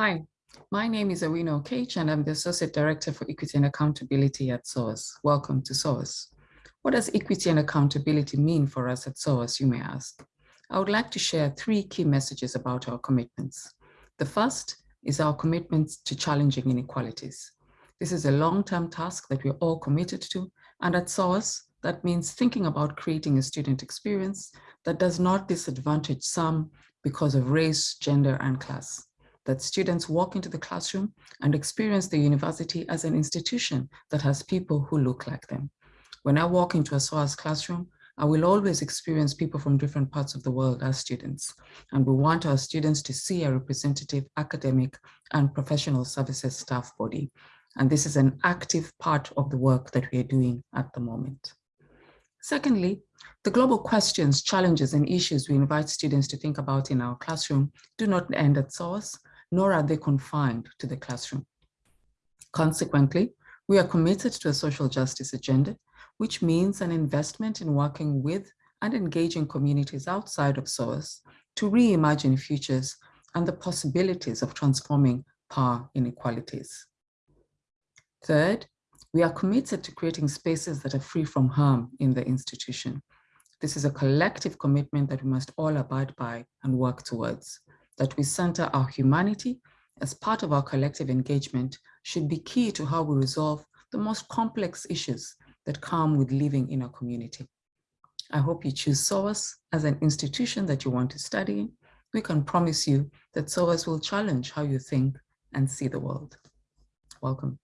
Hi, my name is Awino Okech and I'm the Associate Director for Equity and Accountability at SOAS. Welcome to SOAS. What does equity and accountability mean for us at SOAS, you may ask? I would like to share three key messages about our commitments. The first is our commitment to challenging inequalities. This is a long-term task that we're all committed to, and at SOAS, that means thinking about creating a student experience that does not disadvantage some because of race, gender, and class that students walk into the classroom and experience the university as an institution that has people who look like them. When I walk into a SOAS classroom, I will always experience people from different parts of the world as students. And we want our students to see a representative academic and professional services staff body. And this is an active part of the work that we are doing at the moment. Secondly, the global questions, challenges, and issues we invite students to think about in our classroom do not end at SOAS, nor are they confined to the classroom. Consequently, we are committed to a social justice agenda, which means an investment in working with and engaging communities outside of SOAS to reimagine futures and the possibilities of transforming power inequalities. Third, we are committed to creating spaces that are free from harm in the institution. This is a collective commitment that we must all abide by and work towards that we center our humanity as part of our collective engagement should be key to how we resolve the most complex issues that come with living in a community. I hope you choose SOAS as an institution that you want to study. We can promise you that SOAS will challenge how you think and see the world. Welcome.